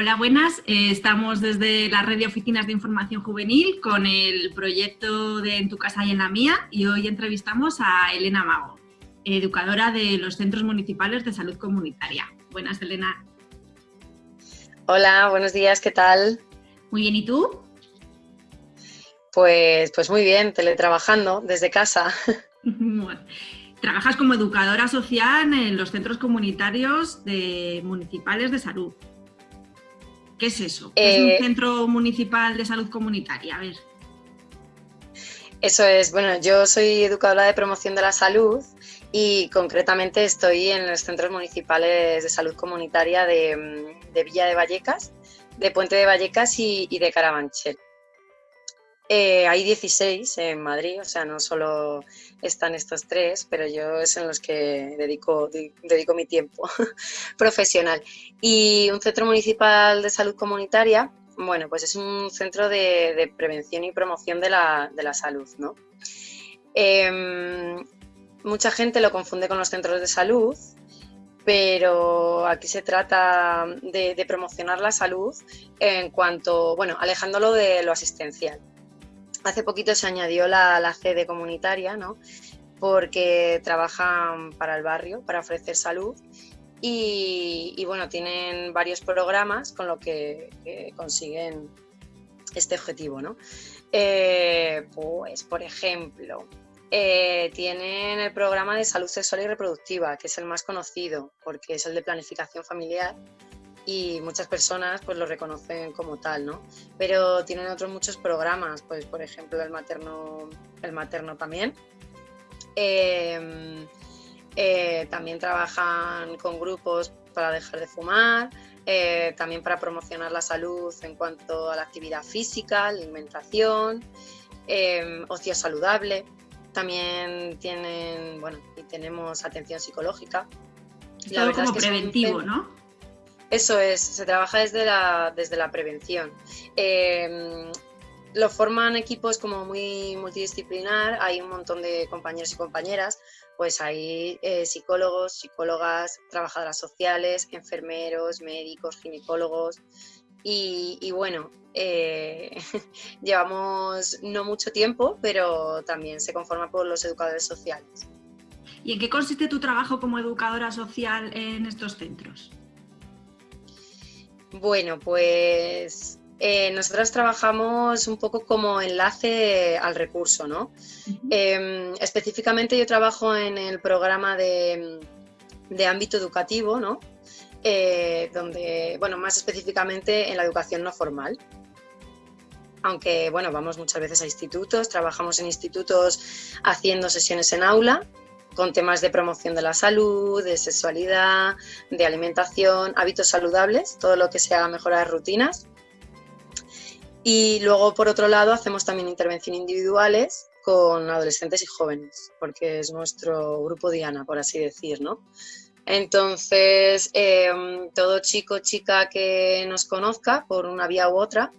Hola, buenas. Eh, estamos desde la red de oficinas de información juvenil con el proyecto de En tu casa y en la mía y hoy entrevistamos a Elena Mago, educadora de los centros municipales de salud comunitaria. Buenas, Elena. Hola, buenos días, ¿qué tal? Muy bien, ¿y tú? Pues, pues muy bien, teletrabajando desde casa. Trabajas como educadora social en los centros comunitarios de, municipales de salud. ¿Qué es eso? ¿Qué es un eh, centro municipal de salud comunitaria? A ver. Eso es, bueno, yo soy educadora de promoción de la salud y concretamente estoy en los centros municipales de salud comunitaria de, Villa de Vallecas, de Puente de Vallecas y, de Carabanchel. Eh, hay 16 en Madrid, o sea, no solo están estos tres, pero yo es en los que dedico, mi tiempo profesional. Y un centro municipal de salud comunitaria, bueno, pues es un centro de, prevención y promoción de la, salud, ¿no? Em, mucha gente lo confunde con los centros de salud, pero aquí se trata de promocionar la salud en cuanto, bueno, alejándolo de lo asistencial. Hace poquito se añadió la, la sede comunitaria, ¿no? porque trabajan para el barrio, para ofrecer salud y, bueno, tienen varios programas con lo que, consiguen este objetivo, ¿no? Eh, pues, por ejemplo, eh, tienen el programa de salud sexual y reproductiva, que es el más conocido, porque es el de planificación familiar y muchas personas pues lo reconocen como tal, ¿no? Pero tienen otros muchos programas, pues por ejemplo el materno, el materno también. Em, eh, también trabajan con grupos para dejar de fumar, eh, también para promocionar la salud en cuanto a la actividad física, alimentación, em, ocio saludable. También tienen, bueno, y tenemos atención psicológica. Todo como preventivo, ¿no? Eso es, se trabaja desde la, desde la prevención. Em, lo forman equipos como muy multidisciplinar, hay un montón de compañeros y compañeras, pues hay eh, psicólogos, psicólogas, trabajadoras sociales, enfermeros, médicos, ginecólogos y, bueno, eh, llevamos no mucho tiempo, pero también se conforma por los educadores sociales. ¿Y en qué consiste tu trabajo como educadora social en estos centros? Bueno, pues eh, nosotros trabajamos un poco como enlace al recurso, ¿no? Em, específicamente yo trabajo en el programa de, ámbito educativo, ¿no? Eh, donde, bueno, más específicamente en la educación no formal. Aunque, bueno, vamos muchas veces a institutos, trabajamos en institutos haciendo sesiones en aula con temas de promoción de la salud, de sexualidad, de alimentación, hábitos saludables, todo lo que sea mejorar rutinas. Y luego, por otro lado, hacemos también intervención individuales con adolescentes y jóvenes, porque es nuestro grupo Diana, por así decir, ¿no? Entonces, em, todo chico o chica que nos conozca por una vía u otra,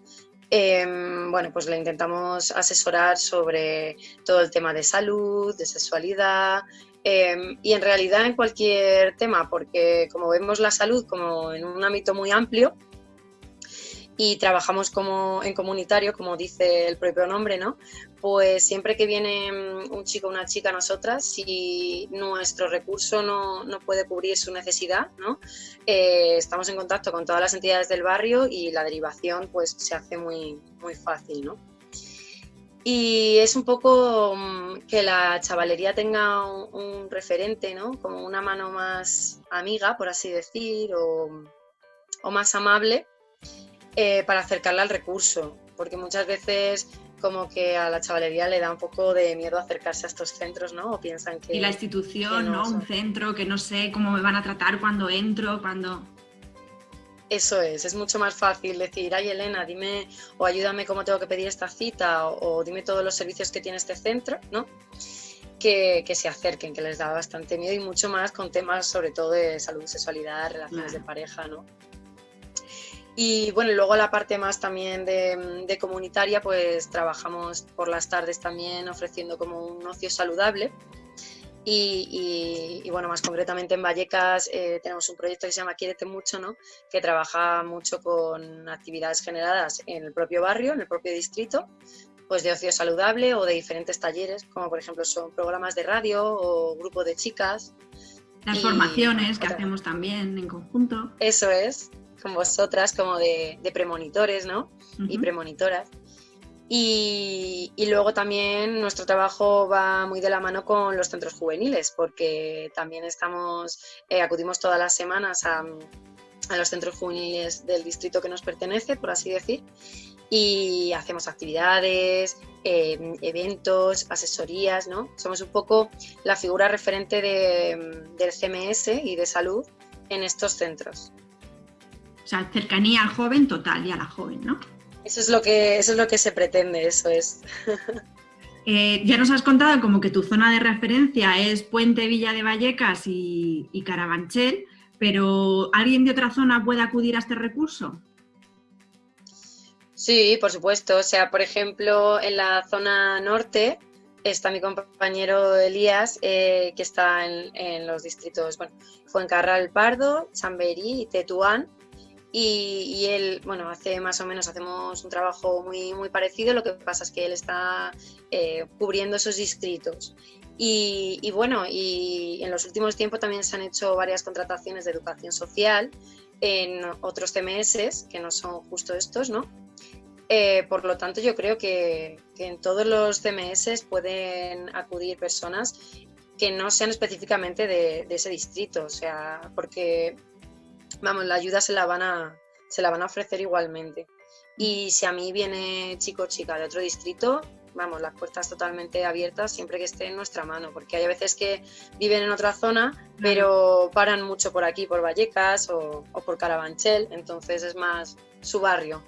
em, bueno, pues le intentamos asesorar sobre todo el tema de salud, de sexualidad, Em, y en realidad en cualquier tema, porque como vemos la salud como en un ámbito muy amplio y trabajamos como en comunitario, como dice el propio nombre, ¿no? Pues siempre que viene mm, un chico o una chica a nosotras, si nuestro recurso no, no puede cubrir su necesidad, ¿no? Eh, estamos en contacto con todas las entidades del barrio y la derivación pues se hace muy, muy fácil, ¿no? Y es un poco mm, que la chavalería tenga un, referente, ¿no? Como una mano más amiga, por así decir, o, más amable eh, para acercarla al recurso. Porque muchas veces como que a la chavalería le da un poco de miedo acercarse a estos centros, ¿no? O piensan que... Y la institución, ¿no? Un centro que no sé cómo me van a tratar cuando entro, cuando... Eso es, es mucho más fácil decir, ay Elena, dime o ayúdame cómo tengo que pedir esta cita o, dime todos los servicios que tiene este centro, ¿no? Que, se acerquen, que les da bastante miedo y mucho más con temas sobre todo de salud, sexualidad, relaciones de pareja, ¿no? Y bueno, luego la parte más también de, de, comunitaria, pues trabajamos por las tardes también ofreciendo como un ocio saludable Y, bueno, más concretamente en Vallecas eh, tenemos un proyecto que se llama Quiérete Mucho, ¿no? que trabaja mucho con actividades generadas en el propio barrio, en el propio distrito, pues de ocio saludable o de diferentes talleres, como por ejemplo son programas de radio o grupo de chicas. Las formaciones que hacemos también en conjunto. Eso es, con vosotras, como de, premonitores ¿no? y premonitoras. Y, luego también nuestro trabajo va muy de la mano con los centros juveniles, porque también estamos, eh, acudimos todas las semanas a, los centros juveniles del distrito que nos pertenece, por así decir, y hacemos actividades, em, eventos, asesorías, ¿no? Somos un poco la figura referente del CMS y de salud en estos centros. O sea, cercanía al joven total y a la joven, ¿no? Eso es lo que, eso es lo que se pretende, eso es. Eh, ya nos has contado como que tu zona de referencia es Puente Villa de Vallecas y, Carabanchel, pero ¿alguien de otra zona puede acudir a este recurso? Sí, por supuesto. O sea, por ejemplo, en la zona norte está mi compañero Elías, eh, que está en, en, los distritos, bueno, Fuencarral Pardo, Chamberí y Tetuán. Y, él, bueno, hace más o menos, hacemos un trabajo muy, muy parecido, lo que pasa es que él está eh, cubriendo esos distritos. Y, bueno, y en los últimos tiempos también se han hecho varias contrataciones de educación social en otros CMS, que no son justo estos, ¿no? Eh, por lo tanto, yo creo que, en todos los CMS pueden acudir personas que no sean específicamente de, de ese distrito, o sea, porque vamos, la ayuda se la van a, se la van a ofrecer igualmente. Y si a mí viene chico o chica de otro distrito, vamos, las puertas totalmente abiertas siempre que esté en nuestra mano, porque hay veces que viven en otra zona, pero paran mucho por aquí, por Vallecas o, por Carabanchel, entonces es más su barrio.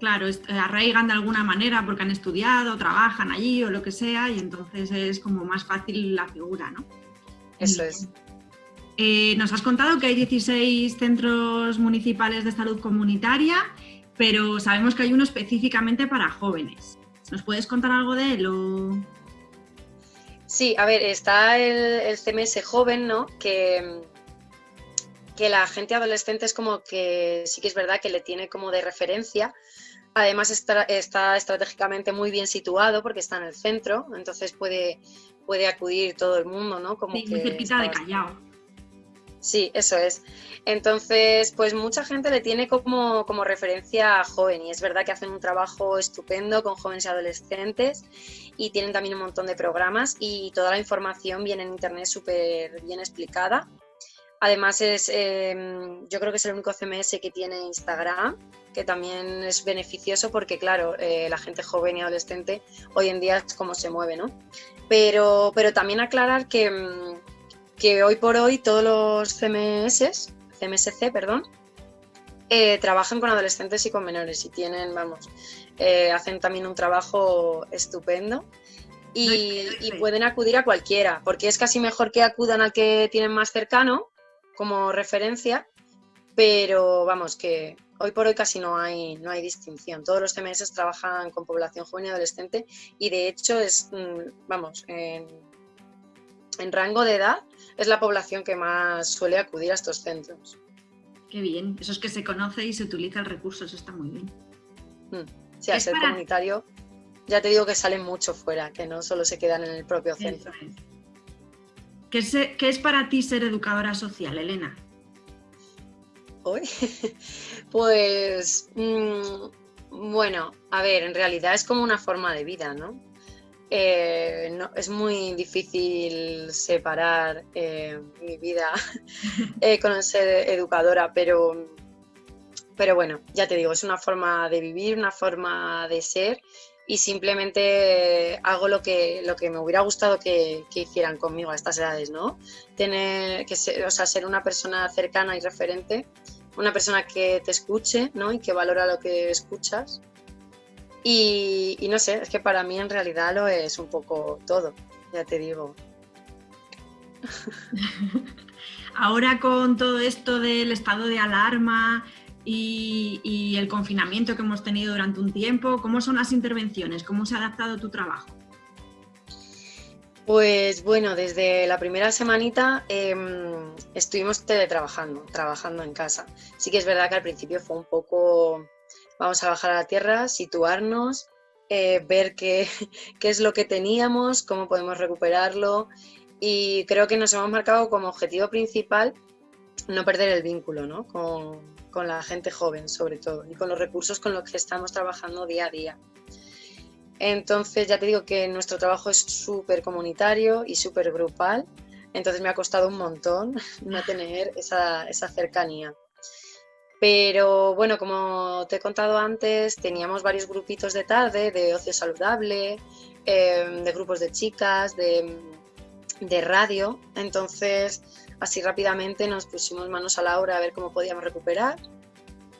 Claro, arraigan de alguna manera porque han estudiado, trabajan allí o lo que sea, y entonces es como más fácil la figura, ¿no? Eso es. Eh, nos has contado que hay 16 centros municipales de salud comunitaria, pero sabemos que hay uno específicamente para jóvenes. ¿Nos puedes contar algo de él? Sí, a ver, está el, CMS joven, ¿no? Que, que la gente adolescente es como que sí que es verdad que le tiene como de referencia. Además está, está estratégicamente muy bien situado porque está en el centro, entonces puede, puede acudir todo el mundo, ¿no? Como sí, muy cerquita de Callao. Sí, eso es. Entonces, pues mucha gente le tiene como, como, referencia a joven y es verdad que hacen un trabajo estupendo con jóvenes y adolescentes y tienen también un montón de programas y toda la información viene en internet súper bien explicada. Además, es, em, yo creo que es el único CMS que tiene Instagram, que también es beneficioso porque, claro, eh, la gente joven y adolescente hoy en día es como se mueve, ¿no? Pero, pero también aclarar que em, que hoy por hoy todos los CMS, CMSC, perdón, eh, trabajan con adolescentes y con menores y tienen, vamos, eh, hacen también un trabajo estupendo y, pueden acudir a cualquiera, porque es casi mejor que acudan al que tienen más cercano como referencia, pero vamos, que hoy por hoy casi no hay, no hay distinción. Todos los CMS trabajan con población joven y adolescente y de hecho es, mm, vamos, en, en rango de edad es la población que más suele acudir a estos centros. Qué bien, eso es que se conoce y se utiliza el recurso, eso está muy bien. Hmm. Sí, al ser comunitario, ya te digo que salen mucho fuera, que no solo se quedan en el propio centro. ¿Qué es, ¿Qué es para ti ser educadora social, Elena? Hoy, pues, mm, bueno, a ver, en realidad es como una forma de vida, ¿no? Eh, es muy difícil separar eh, mi vida eh, con ser educadora, pero, pero bueno, ya te digo, es una forma de vivir, una forma de ser y simplemente hago lo que, lo que me hubiera gustado que, hicieran conmigo a estas edades, ¿no? Tener que ser, o sea, ser una persona cercana y referente, una persona que te escuche, ¿no? Y que valora lo que escuchas y, no sé, es que para mí en realidad lo es un poco todo, ya te digo. Ahora con todo esto del estado de alarma y, el confinamiento que hemos tenido durante un tiempo, ¿cómo son las intervenciones? ¿Cómo se ha adaptado tu trabajo? Pues bueno, desde la primera semanita em, estuvimos teletrabajando, trabajando en casa. Sí que es verdad que al principio fue un poco, vamos a bajar a la tierra, situarnos, eh, ver qué, qué es lo que teníamos, cómo podemos recuperarlo y creo que nos hemos marcado como objetivo principal no perder el vínculo ¿no? con, con la gente joven sobre todo y con los recursos con los que estamos trabajando día a día. Entonces ya te digo que nuestro trabajo es súper comunitario y súper grupal, entonces me ha costado un montón no tener esa, esa, cercanía. Pero bueno, como te he contado antes, teníamos varios grupitos de tarde, de ocio saludable, em, de grupos de chicas, de, de radio, entonces así rápidamente nos pusimos manos a la obra a ver cómo podíamos recuperar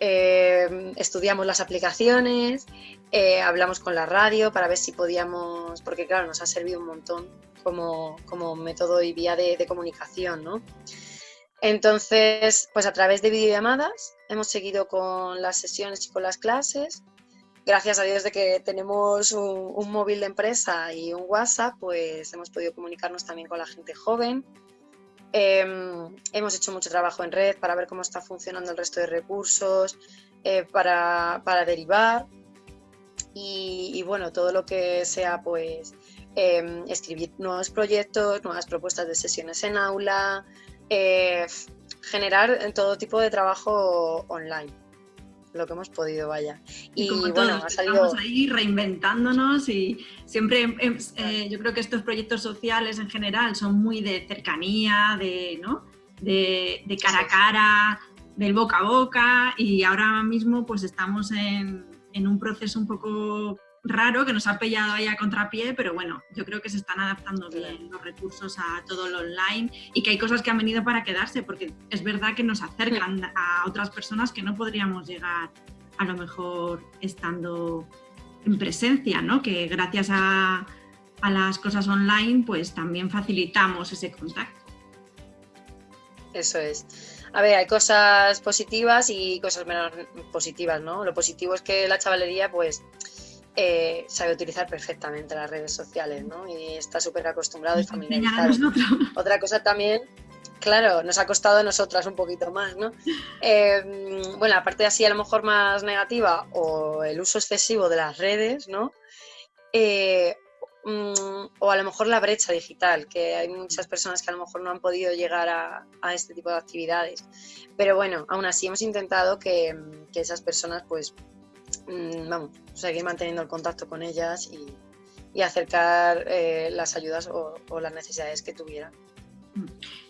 eh, estudiamos las aplicaciones, eh, hablamos con la radio para ver si podíamos, porque claro, nos ha servido un montón como, método y vía de, comunicación, ¿no? Entonces, pues a través de videollamadas hemos seguido con las sesiones y con las clases. Gracias a Dios de que tenemos un, móvil de empresa y un WhatsApp, pues hemos podido comunicarnos también con la gente joven, Em, hemos hecho mucho trabajo en red para ver cómo está funcionando el resto de recursos, eh, para, derivar y, bueno, todo lo que sea pues em, escribir nuevos proyectos, nuevas propuestas de sesiones en aula, eh, generar todo tipo de trabajo online lo que hemos podido, vaya. Y, bueno, ha salido... Estamos ahí reinventándonos y siempre, eh, yo creo que estos proyectos sociales en general son muy de cercanía, de, ¿no? de, cara a cara, del boca a boca y ahora mismo pues estamos en, en un proceso un poco raro que nos ha pillado ahí a contrapié, pero bueno, yo creo que se están adaptando bien los recursos a todo lo online y que hay cosas que han venido para quedarse, porque es verdad que nos acercan a otras personas que no podríamos llegar a lo mejor estando en presencia, ¿no? Que gracias a, a las cosas online pues también facilitamos ese contacto. Eso es. A ver, hay cosas positivas y cosas menos positivas, ¿no? Lo positivo es que la chavalería pues eh, sabe utilizar perfectamente las redes sociales, ¿no? Y está súper acostumbrado y familiarizado. Otra cosa también, claro, nos ha costado a nosotras un poquito más, ¿no? Eh, bueno, la parte así a lo mejor más negativa o el uso excesivo de las redes, ¿no? Eh, mm, o a lo mejor la brecha digital, que hay muchas personas que a lo mejor no han podido llegar a, este tipo de actividades. Pero bueno, aún así hemos intentado que, que esas personas pues Mm, vamos, seguir manteniendo el contacto con ellas y, acercar eh, las ayudas o, las necesidades que tuvieran.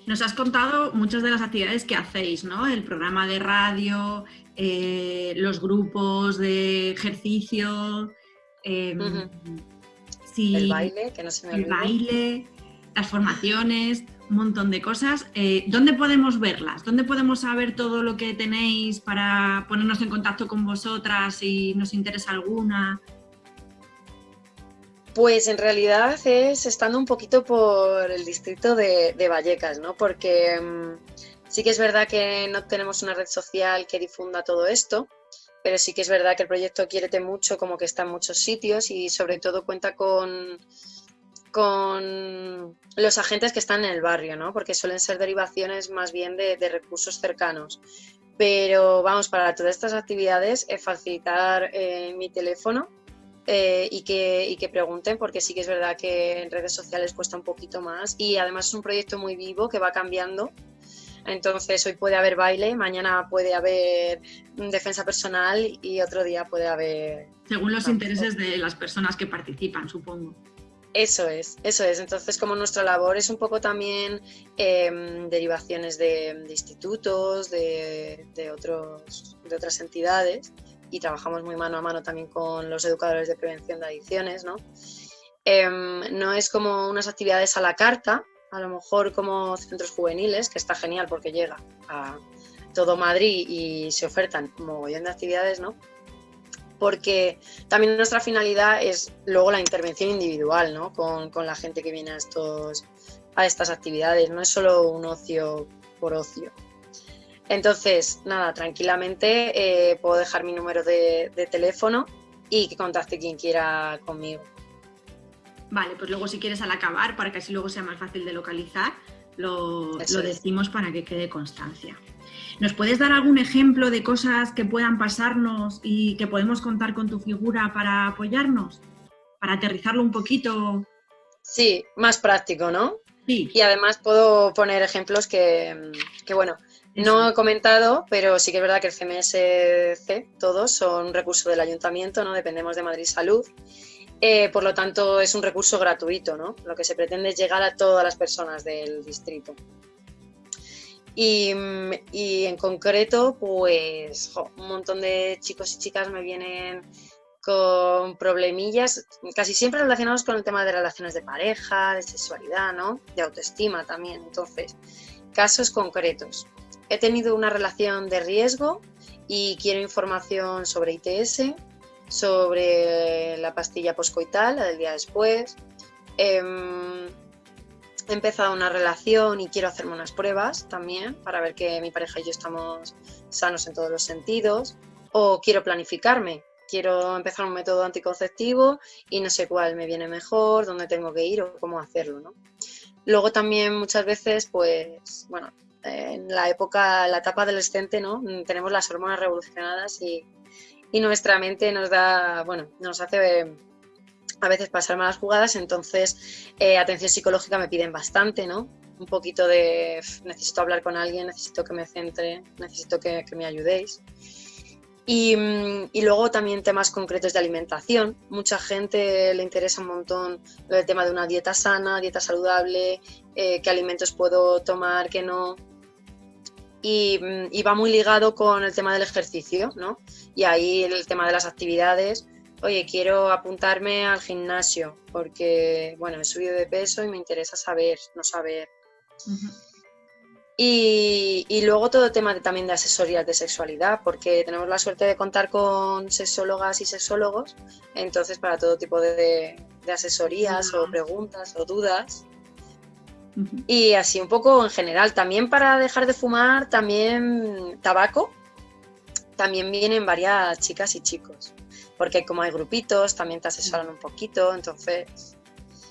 Nos has contado muchas de las actividades que hacéis, ¿no? El programa de radio, eh, los grupos de ejercicio, em, el baile, que no se me El baile, las formaciones un montón de cosas. Eh, ¿Dónde podemos verlas? ¿Dónde podemos saber todo lo que tenéis para ponernos en contacto con vosotras si nos interesa alguna? Pues en realidad es estando un poquito por el distrito de, Vallecas, ¿no? Porque mm, sí que es verdad que no tenemos una red social que difunda todo esto, pero sí que es verdad que el proyecto Quiérete mucho como que está en muchos sitios y sobre todo cuenta con con los agentes que están en el barrio, ¿no? porque suelen ser derivaciones más bien de, recursos cercanos. Pero vamos, para todas estas actividades es facilitar eh, mi teléfono eh, y, que, y que pregunten, porque sí que es verdad que en redes sociales cuesta un poquito más y además es un proyecto muy vivo que va cambiando. Entonces hoy puede haber baile, mañana puede haber defensa personal y otro día puede haber... Según los intereses de las personas que participan, supongo. Eso es, eso es. Entonces, como nuestra labor es un poco también em, derivaciones de, institutos, de, otros, de otras entidades, y trabajamos muy mano a mano también con los educadores de prevención de adicciones, ¿no? Em, no es como unas actividades a la carta, a lo mejor como centros juveniles, que está genial porque llega a todo Madrid y se ofertan mogollón de actividades, ¿no? Porque también nuestra finalidad es luego la intervención individual ¿no? con, la gente que viene a, estos, a estas actividades, no es solo un ocio por ocio. Entonces, nada, tranquilamente eh, puedo dejar mi número de, teléfono y que contacte quien quiera conmigo. Vale, pues luego si quieres al acabar, para que así luego sea más fácil de localizar, lo, decimos para que quede constancia. ¿Nos puedes dar algún ejemplo de cosas que puedan pasarnos y que podemos contar con tu figura para apoyarnos? Para aterrizarlo un poquito. Sí, más práctico, ¿no? Sí. Y además puedo poner ejemplos que, bueno, no he comentado, pero sí que es verdad que el CMSC, todos son recursos del ayuntamiento, ¿no? Dependemos de Madrid Salud. Eh, por lo tanto, es un recurso gratuito, ¿no? Lo que se pretende es llegar a todas las personas del distrito. Y, en concreto, pues un montón de chicos y chicas me vienen con problemillas, casi siempre relacionados con el tema de relaciones de pareja, de sexualidad, ¿no? De autoestima también. Entonces, casos concretos. He tenido una relación de riesgo y quiero información sobre ITS, sobre la pastilla poscoital, la del día después. Em, he empezado una relación y quiero hacerme unas pruebas también para ver que mi pareja y yo estamos sanos en todos los sentidos. O quiero planificarme, quiero empezar un método anticonceptivo y no sé cuál me viene mejor, dónde tengo que ir o cómo hacerlo. ¿no? Luego también muchas veces, pues, bueno, en la época, la etapa adolescente, ¿no? Tenemos las hormonas revolucionadas y, y nuestra mente nos da, bueno, nos hace a veces pasar malas jugadas, entonces eh, atención psicológica me piden bastante, ¿no? Un poquito de necesito hablar con alguien, necesito que me centre, necesito que, me ayudéis. Y, luego también temas concretos de alimentación. Mucha gente le interesa un montón el tema de una dieta sana, dieta saludable, eh, qué alimentos puedo tomar, qué no. Y, y, va muy ligado con el tema del ejercicio, ¿no? Y ahí el tema de las actividades, oye, quiero apuntarme al gimnasio porque, bueno, he subido de peso y me interesa saber, no saber. y, luego todo el tema también de asesorías de sexualidad, porque tenemos la suerte de contar con sexólogas y sexólogos, entonces para todo tipo de, asesorías o preguntas o dudas. Y así un poco en general, también para dejar de fumar, también tabaco, también vienen varias chicas y chicos porque como hay grupitos, también te asesoran un poquito, entonces...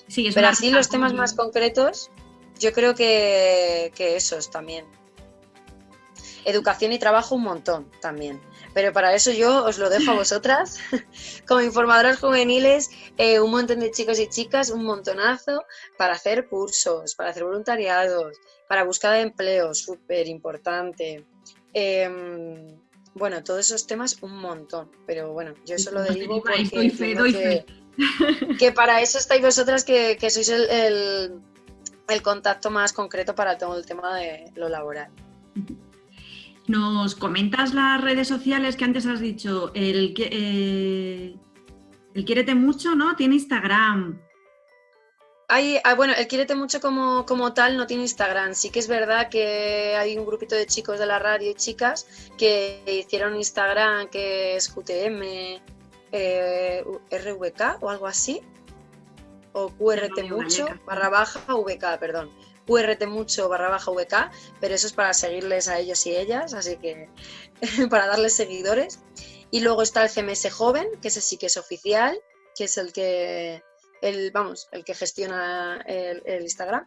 Sí, Pero así los temas más concretos, yo creo que, que esos también. Educación y trabajo un montón también. Pero para eso yo os lo dejo a vosotras, como informadoras juveniles, eh, un montón de chicos y chicas, un montonazo para hacer cursos, para hacer voluntariados, para buscar empleo, súper importante. Em, bueno, todos esos temas un montón, pero bueno, yo eso lo derivo porque que, para eso estáis vosotras que, sois el, contacto más concreto para todo el tema de lo laboral. Nos comentas las redes sociales que antes has dicho, el, eh, el Quiérete Mucho, ¿no? Tiene Instagram, Ah, bueno, el Quiérete Mucho como, como tal no tiene Instagram. Sí que es verdad que hay un grupito de chicos de la radio y chicas que hicieron Instagram, que es QTM, eh, RVK o algo así. O QRT Mucho barra baja VK, perdón. QRT Mucho barra baja VK, pero eso es para seguirles a ellos y ellas, así que para darles seguidores. Y luego está el CMS Joven, que ese sí que es oficial, que es el que el, vamos, el que gestiona el, Instagram.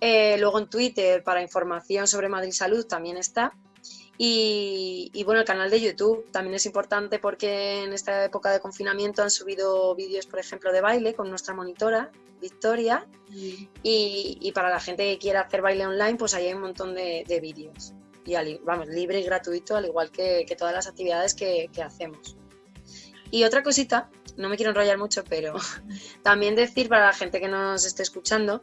Eh, luego en Twitter para información sobre Madrid Salud también está. Y, bueno, el canal de YouTube también es importante porque en esta época de confinamiento han subido vídeos, por ejemplo, de baile con nuestra monitora, Victoria. Y, para la gente que quiera hacer baile online, pues ahí hay un montón de, vídeos. Y vamos, libre y gratuito, al igual que, todas las actividades que, que hacemos. Y otra cosita no me quiero enrollar mucho, pero también decir para la gente que nos esté escuchando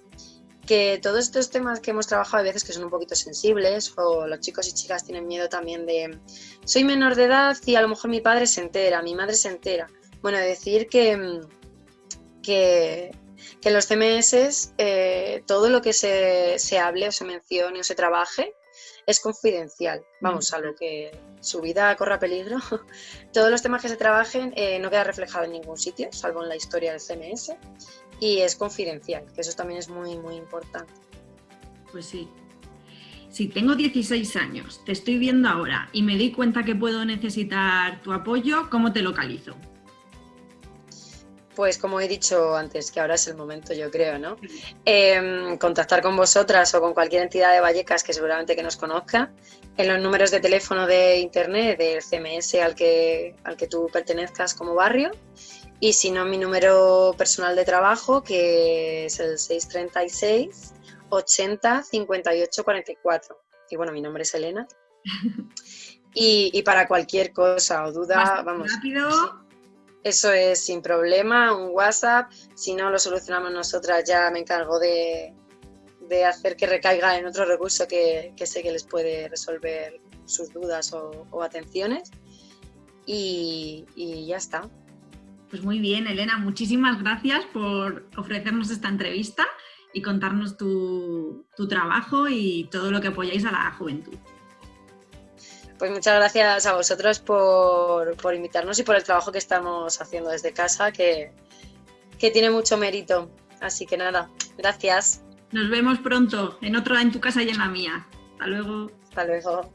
que todos estos temas que hemos trabajado a veces que son un poquito sensibles o los chicos y chicas tienen miedo también de soy menor de edad y a lo mejor mi padre se entera, mi madre se entera. Bueno, decir que, que, en los CMS eh, todo lo que se, se hable o se mencione o se trabaje es confidencial. Vamos, a lo que su vida corra peligro. Todos los temas que se trabajen eh, no queda reflejado en ningún sitio, salvo en la historia del CMS, y es confidencial, que eso también es muy, muy importante. Pues sí. Si tengo 16 años, te estoy viendo ahora y me di cuenta que puedo necesitar tu apoyo, ¿cómo te localizo? Pues como he dicho antes, que ahora es el momento, yo creo, ¿no? Em, contactar con vosotras o con cualquier entidad de Vallecas que seguramente que nos conozca, en los números de teléfono de internet del CMS al que, al que tú pertenezcas como barrio, y si no, mi número personal de trabajo, que es el 636 80 58 44. Y bueno, mi nombre es Elena. Y, para cualquier cosa o duda, vamos. Rápido. Eso es sin problema, un WhatsApp. Si no lo solucionamos nosotras, ya me encargo de, hacer que recaiga en otro recurso que, sé que les puede resolver sus dudas o, atenciones. Y, ya está. Pues muy bien, Elena, muchísimas gracias por ofrecernos esta entrevista y contarnos tu, tu trabajo y todo lo que apoyáis a la juventud. Pues muchas gracias a vosotros por, invitarnos y por el trabajo que estamos haciendo desde casa, que, que tiene mucho mérito. Así que nada, gracias. Nos vemos pronto en otro en tu casa y en la mía. Hasta luego. Hasta luego.